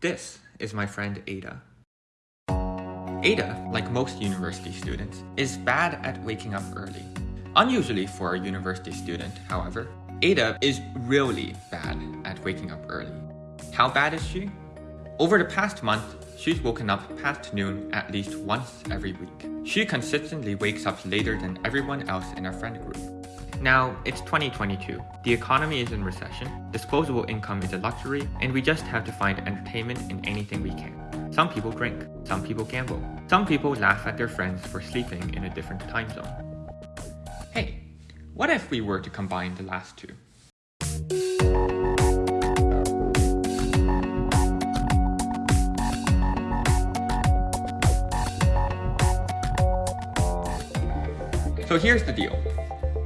This is my friend Ada. Ada, like most university students, is bad at waking up early. Unusually for a university student, however, Ada is really bad at waking up early. How bad is she? Over the past month, she's woken up past noon at least once every week. She consistently wakes up later than everyone else in our friend group. Now, it's 2022. The economy is in recession, disposable income is a luxury, and we just have to find entertainment in anything we can. Some people drink, some people gamble, some people laugh at their friends for sleeping in a different time zone. Hey, what if we were to combine the last two? So here's the deal.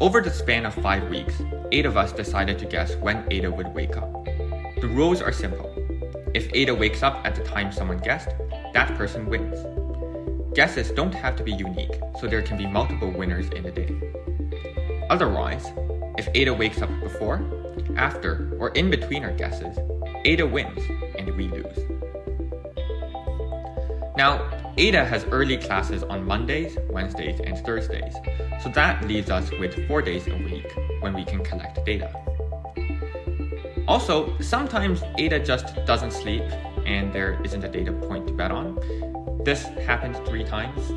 Over the span of 5 weeks, 8 of us decided to guess when Ada would wake up. The rules are simple. If Ada wakes up at the time someone guessed, that person wins. Guesses don't have to be unique, so there can be multiple winners in a day. Otherwise, if Ada wakes up before, after, or in between our guesses, Ada wins and we lose. Now, Ada has early classes on Mondays, Wednesdays, and Thursdays, so that leaves us with 4 days a week when we can collect data. Also, sometimes Ada just doesn't sleep and there isn't a data point to bet on. This happened three times.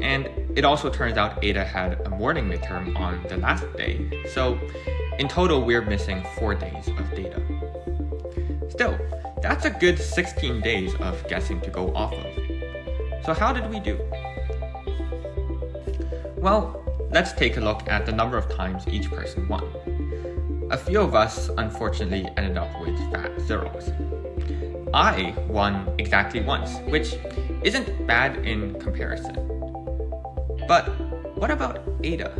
And it also turns out Ada had a morning midterm on the last day, so in total we're missing 4 days of data. Still, that's a good 16 days of guessing to go off of. So how did we do? Well, let's take a look at the number of times each person won. A few of us unfortunately ended up with fat zeros. I won exactly once, which isn't bad in comparison. But what about Ada?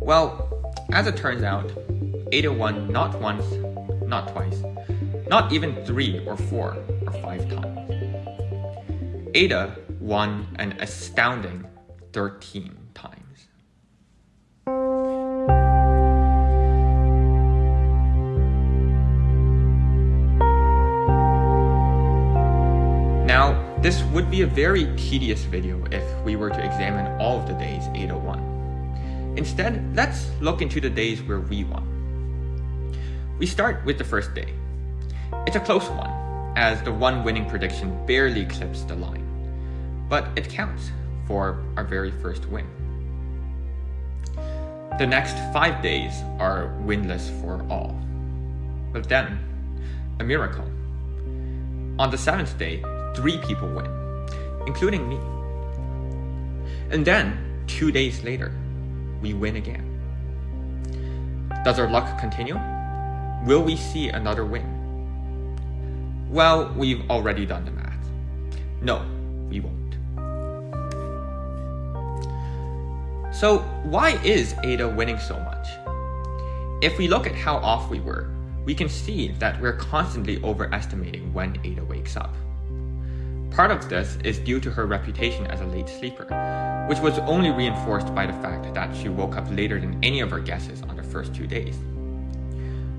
Well, as it turns out, Ada won not once, not twice, not even three or four or five times. Ada won an astounding 13 times. Now, this would be a very tedious video if we were to examine all of the days Ada won. Instead, let's look into the days where we won. We start with the first day. It's a close one, as the one winning prediction barely clips the line but it counts for our very first win. The next five days are winless for all. But then, a miracle. On the seventh day, three people win, including me. And then, two days later, we win again. Does our luck continue? Will we see another win? Well, we've already done the math. No, we won't. So why is Ada winning so much? If we look at how off we were, we can see that we're constantly overestimating when Ada wakes up. Part of this is due to her reputation as a late sleeper, which was only reinforced by the fact that she woke up later than any of our guesses on the first two days.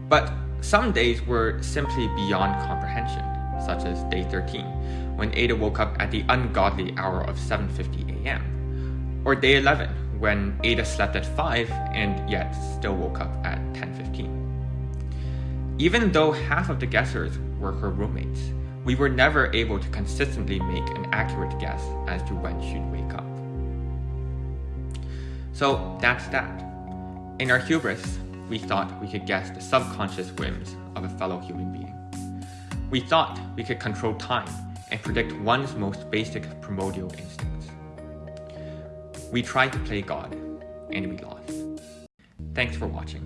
But some days were simply beyond comprehension, such as day 13, when Ada woke up at the ungodly hour of 7.50 am, or day 11, when Ada slept at 5 and yet still woke up at 10.15. Even though half of the guessers were her roommates, we were never able to consistently make an accurate guess as to when she'd wake up. So that's that. In our hubris, we thought we could guess the subconscious whims of a fellow human being. We thought we could control time and predict one's most basic primordial instincts. We tried to play God, and we lost. Thanks for watching.